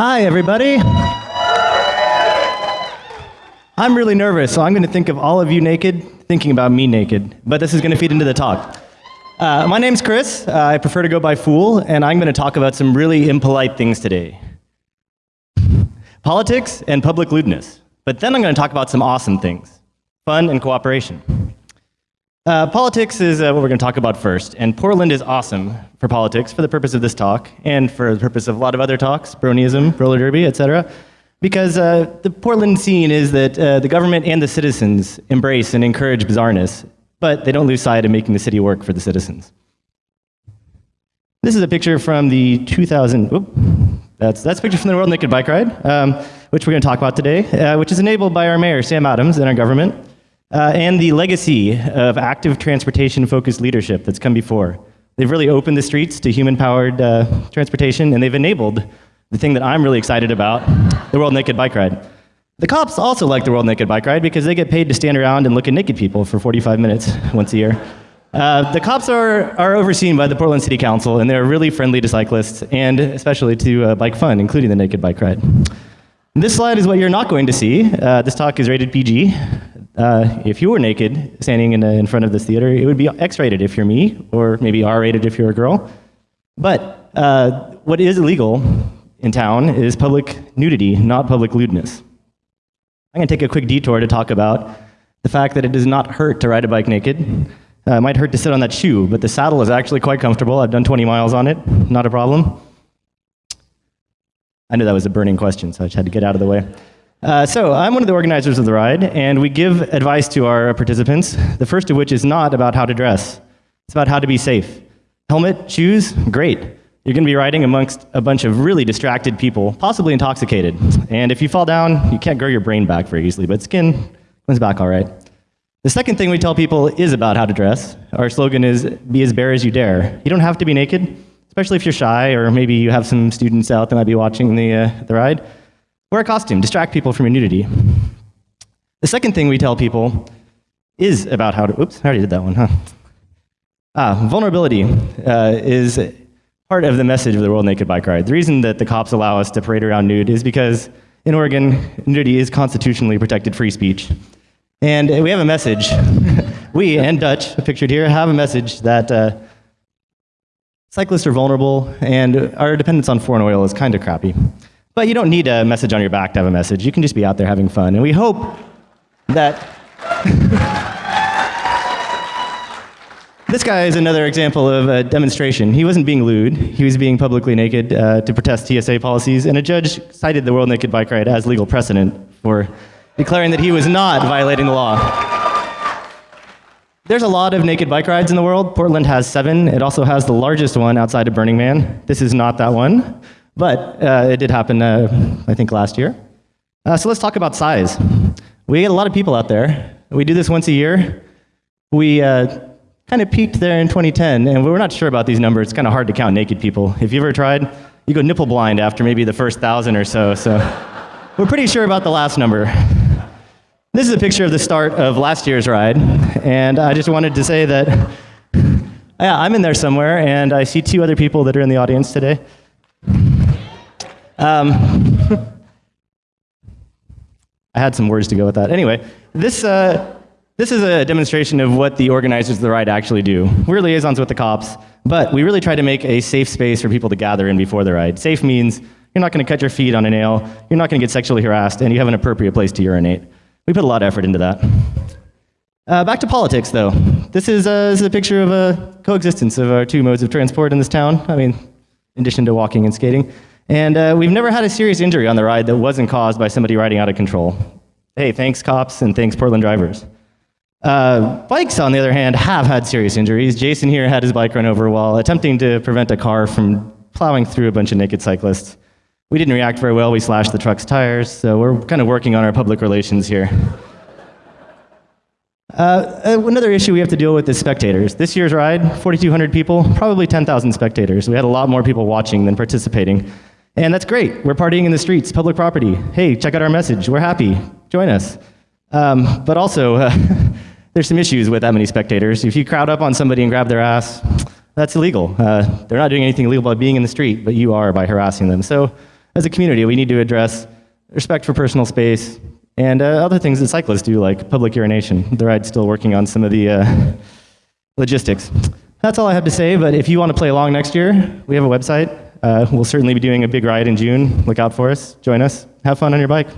Hi, everybody. I'm really nervous, so I'm going to think of all of you naked, thinking about me naked. But this is going to feed into the talk. Uh, my name's Chris. Uh, I prefer to go by Fool, and I'm going to talk about some really impolite things today politics and public lewdness. But then I'm going to talk about some awesome things fun and cooperation. Uh, politics is uh, what we're going to talk about first, and Portland is awesome for politics for the purpose of this talk and for the purpose of a lot of other talks, bronyism, roller derby, etc. Because uh, the Portland scene is that uh, the government and the citizens embrace and encourage bizarreness, but they don't lose sight of making the city work for the citizens. This is a picture from the 2000. Whoop, that's that's a picture from the World Naked Bike Ride, um, which we're going to talk about today, uh, which is enabled by our mayor Sam Adams and our government uh, and the legacy of active transportation-focused leadership that's come before. They've really opened the streets to human-powered uh, transportation, and they've enabled the thing that I'm really excited about, the World Naked Bike Ride. The cops also like the World Naked Bike Ride because they get paid to stand around and look at naked people for 45 minutes once a year. Uh, the cops are, are overseen by the Portland City Council, and they're really friendly to cyclists, and especially to uh, bike fun, including the naked bike ride. This slide is what you're not going to see. Uh, this talk is rated PG. Uh, if you were naked standing in, in front of this theater, it would be X-rated if you're me, or maybe R-rated if you're a girl. But uh, what is illegal in town is public nudity, not public lewdness. I'm going to take a quick detour to talk about the fact that it does not hurt to ride a bike naked. Uh, it might hurt to sit on that shoe, but the saddle is actually quite comfortable. I've done 20 miles on it, not a problem. I knew that was a burning question, so I just had to get out of the way. Uh, so I'm one of the organizers of the ride, and we give advice to our participants, the first of which is not about how to dress. It's about how to be safe. Helmet, shoes, great. You're going to be riding amongst a bunch of really distracted people, possibly intoxicated. And if you fall down, you can't grow your brain back very easily, but skin comes back all right. The second thing we tell people is about how to dress. Our slogan is, be as bare as you dare. You don't have to be naked, especially if you're shy, or maybe you have some students out that might be watching the, uh, the ride. Wear a costume, distract people from your nudity. The second thing we tell people is about how to, oops, I already did that one, huh? Ah, vulnerability uh, is part of the message of the World Naked Bike Ride. The reason that the cops allow us to parade around nude is because in Oregon, nudity is constitutionally protected free speech. And we have a message. we and Dutch, pictured here, have a message that uh, cyclists are vulnerable and our dependence on foreign oil is kind of crappy. But you don't need a message on your back to have a message. You can just be out there having fun. And we hope that. this guy is another example of a demonstration. He wasn't being lewd, he was being publicly naked uh, to protest TSA policies, and a judge cited the World Naked Bike Ride as legal precedent for declaring that he was not violating the law. There's a lot of naked bike rides in the world. Portland has seven. It also has the largest one outside of Burning Man. This is not that one. But uh, it did happen, uh, I think, last year. Uh, so let's talk about size. We get a lot of people out there. We do this once a year. We uh, kind of peaked there in 2010, and we were not sure about these numbers. It's kind of hard to count naked people. If you ever tried, you go nipple blind after maybe the first thousand or so. So we're pretty sure about the last number. This is a picture of the start of last year's ride, and I just wanted to say that yeah, I'm in there somewhere, and I see two other people that are in the audience today. Um, I had some words to go with that. Anyway, this, uh, this is a demonstration of what the organizers of the ride actually do. We're liaisons with the cops, but we really try to make a safe space for people to gather in before the ride. Safe means you're not going to cut your feet on a nail, you're not going to get sexually harassed, and you have an appropriate place to urinate. We put a lot of effort into that. Uh, back to politics, though. This is, uh, this is a picture of a coexistence of our two modes of transport in this town. I mean, in addition to walking and skating. And uh, we've never had a serious injury on the ride that wasn't caused by somebody riding out of control. Hey, thanks cops and thanks Portland drivers. Uh, bikes, on the other hand, have had serious injuries. Jason here had his bike run over while attempting to prevent a car from plowing through a bunch of naked cyclists. We didn't react very well. We slashed the truck's tires, so we're kind of working on our public relations here. Uh, uh another issue we have to deal with is spectators. This year's ride, 4,200 people, probably 10,000 spectators. We had a lot more people watching than participating. And that's great. We're partying in the streets, public property. Hey, check out our message. We're happy. Join us. Um, but also, uh, there's some issues with that many spectators. If you crowd up on somebody and grab their ass, that's illegal. Uh, they're not doing anything illegal by being in the street, but you are by harassing them. So as a community, we need to address respect for personal space and uh, other things that cyclists do, like public urination. The ride's still working on some of the uh, logistics. That's all I have to say, but if you want to play along next year, we have a website, uh, we'll certainly be doing a big ride in June. Look out for us. Join us. Have fun on your bike.